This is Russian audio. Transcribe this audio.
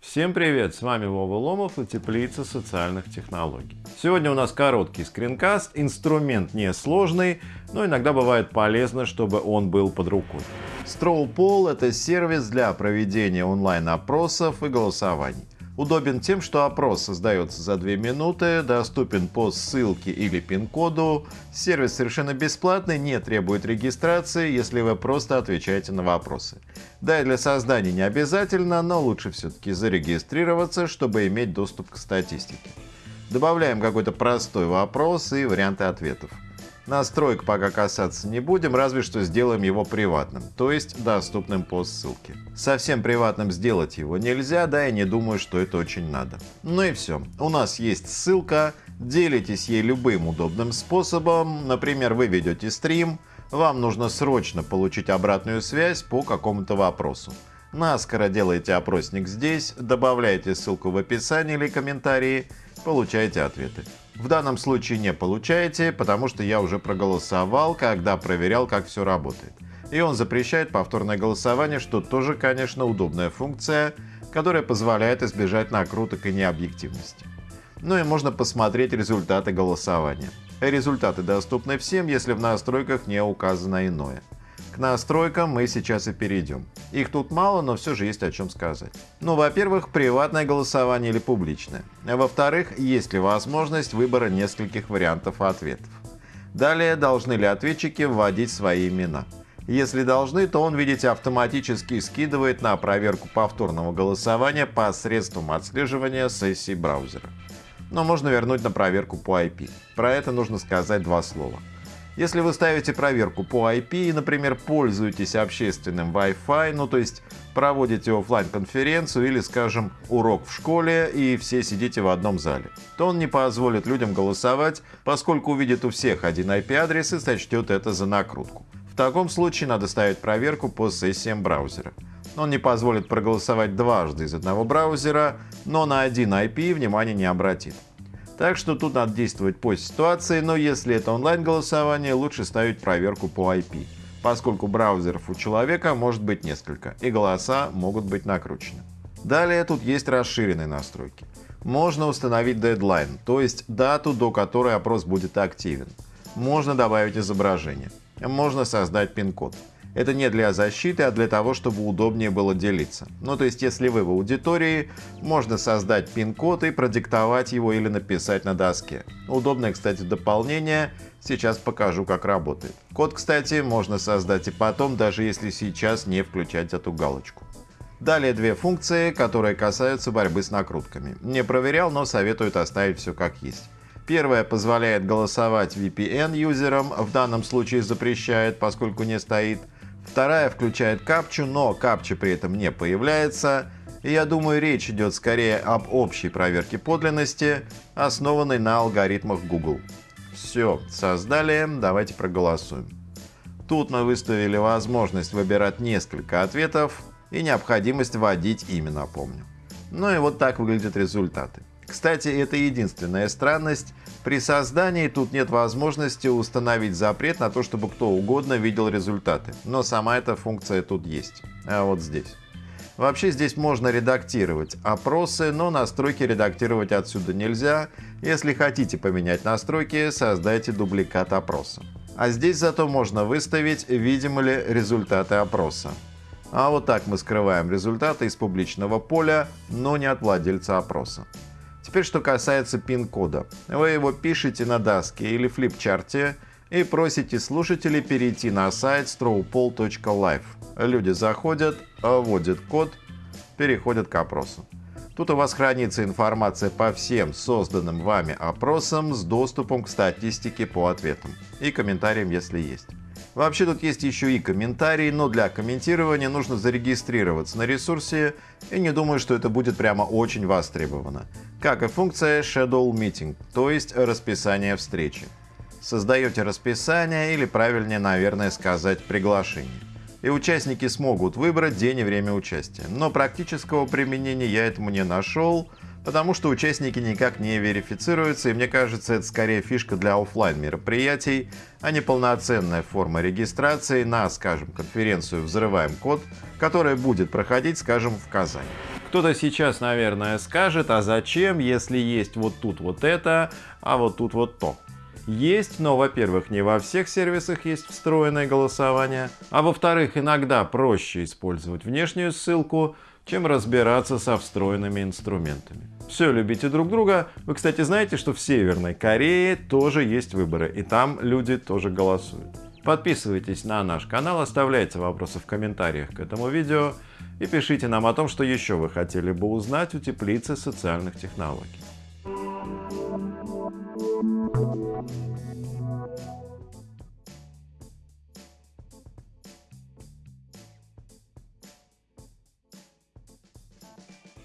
Всем привет! С вами Вова Ломов и Теплица социальных технологий. Сегодня у нас короткий скринкаст, инструмент несложный, но иногда бывает полезно, чтобы он был под рукой. Strawpoll – это сервис для проведения онлайн-опросов и голосований. Удобен тем, что опрос создается за 2 минуты, доступен по ссылке или пин-коду. Сервис совершенно бесплатный, не требует регистрации, если вы просто отвечаете на вопросы. Да и для создания не обязательно, но лучше все-таки зарегистрироваться, чтобы иметь доступ к статистике. Добавляем какой-то простой вопрос и варианты ответов. Настроек пока касаться не будем, разве что сделаем его приватным, то есть доступным по ссылке. Совсем приватным сделать его нельзя, да и не думаю, что это очень надо. Ну и все. У нас есть ссылка, делитесь ей любым удобным способом, например, вы ведете стрим, вам нужно срочно получить обратную связь по какому-то вопросу. Наскоро делаете опросник здесь, добавляете ссылку в описании или комментарии, получаете ответы. В данном случае не получаете, потому что я уже проголосовал, когда проверял, как все работает. И он запрещает повторное голосование, что тоже, конечно, удобная функция, которая позволяет избежать накруток и необъективности. Ну и можно посмотреть результаты голосования. Результаты доступны всем, если в настройках не указано иное настройкам мы сейчас и перейдем. Их тут мало, но все же есть о чем сказать. Ну, во-первых, приватное голосование или публичное. А во-вторых, есть ли возможность выбора нескольких вариантов ответов. Далее, должны ли ответчики вводить свои имена. Если должны, то он, видите, автоматически скидывает на проверку повторного голосования посредством отслеживания сессии браузера. Но можно вернуть на проверку по IP. Про это нужно сказать два слова. Если вы ставите проверку по IP и, например, пользуетесь общественным Wi-Fi, ну то есть проводите офлайн конференцию или, скажем, урок в школе и все сидите в одном зале, то он не позволит людям голосовать, поскольку увидит у всех один IP-адрес и сочтет это за накрутку. В таком случае надо ставить проверку по сессиям браузера. Он не позволит проголосовать дважды из одного браузера, но на один IP внимания не обратит. Так что тут надо действовать по ситуации, но если это онлайн-голосование, лучше ставить проверку по IP, поскольку браузеров у человека может быть несколько, и голоса могут быть накручены. Далее тут есть расширенные настройки. Можно установить дедлайн, то есть дату, до которой опрос будет активен. Можно добавить изображение. Можно создать пин-код. Это не для защиты, а для того, чтобы удобнее было делиться. Ну то есть, если вы в аудитории, можно создать пин-код и продиктовать его или написать на доске. Удобное, кстати, дополнение. Сейчас покажу, как работает. Код, кстати, можно создать и потом, даже если сейчас не включать эту галочку. Далее две функции, которые касаются борьбы с накрутками. Не проверял, но советуют оставить все как есть. Первая позволяет голосовать VPN-юзерам, в данном случае запрещает, поскольку не стоит. Вторая включает капчу, но капча при этом не появляется. И я думаю, речь идет скорее об общей проверке подлинности, основанной на алгоритмах Google. Все, создали, давайте проголосуем. Тут мы выставили возможность выбирать несколько ответов и необходимость вводить имя, напомню. Ну и вот так выглядят результаты. Кстати, это единственная странность. При создании тут нет возможности установить запрет на то, чтобы кто угодно видел результаты. Но сама эта функция тут есть. А вот здесь. Вообще здесь можно редактировать опросы, но настройки редактировать отсюда нельзя. Если хотите поменять настройки, создайте дубликат опроса. А здесь зато можно выставить, видимы ли результаты опроса. А вот так мы скрываем результаты из публичного поля, но не от владельца опроса. Теперь, что касается пин-кода. Вы его пишете на доске или флипчарте и просите слушателей перейти на сайт strawpoll.live. Люди заходят, вводят код, переходят к опросу. Тут у вас хранится информация по всем созданным вами опросам с доступом к статистике по ответам и комментариям, если есть. Вообще тут есть еще и комментарии, но для комментирования нужно зарегистрироваться на ресурсе и не думаю, что это будет прямо очень востребовано. Как и функция Shadow Meeting, то есть расписание встречи. Создаете расписание или правильнее, наверное, сказать приглашение. И участники смогут выбрать день и время участия. Но практического применения я этому не нашел, потому что участники никак не верифицируются, и мне кажется, это скорее фишка для офлайн мероприятий, а не полноценная форма регистрации на, скажем, конференцию «Взрываем код», которая будет проходить, скажем, в Казани. Кто-то сейчас, наверное, скажет, а зачем, если есть вот тут вот это, а вот тут вот то. Есть, но, во-первых, не во всех сервисах есть встроенное голосование, а во-вторых, иногда проще использовать внешнюю ссылку, чем разбираться со встроенными инструментами. Все, любите друг друга. Вы, кстати, знаете, что в Северной Корее тоже есть выборы, и там люди тоже голосуют. Подписывайтесь на наш канал, оставляйте вопросы в комментариях к этому видео и пишите нам о том, что еще вы хотели бы узнать у теплицы социальных технологий. Thank you.